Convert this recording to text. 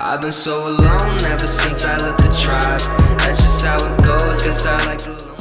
I've been so alone ever since I left the tribe. That's just how it goes, guess I like the